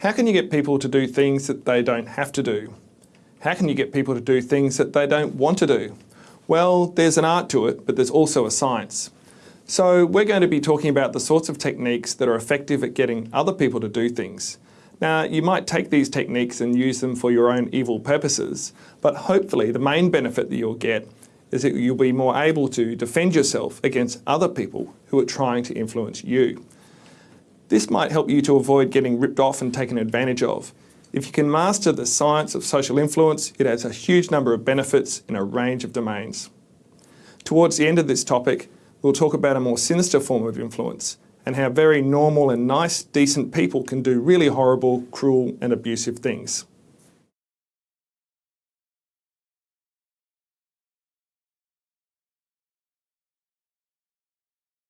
How can you get people to do things that they don't have to do? How can you get people to do things that they don't want to do? Well, there's an art to it, but there's also a science. So we're going to be talking about the sorts of techniques that are effective at getting other people to do things. Now, you might take these techniques and use them for your own evil purposes, but hopefully the main benefit that you'll get is that you'll be more able to defend yourself against other people who are trying to influence you. This might help you to avoid getting ripped off and taken advantage of. If you can master the science of social influence, it has a huge number of benefits in a range of domains. Towards the end of this topic, we'll talk about a more sinister form of influence and how very normal and nice, decent people can do really horrible, cruel and abusive things.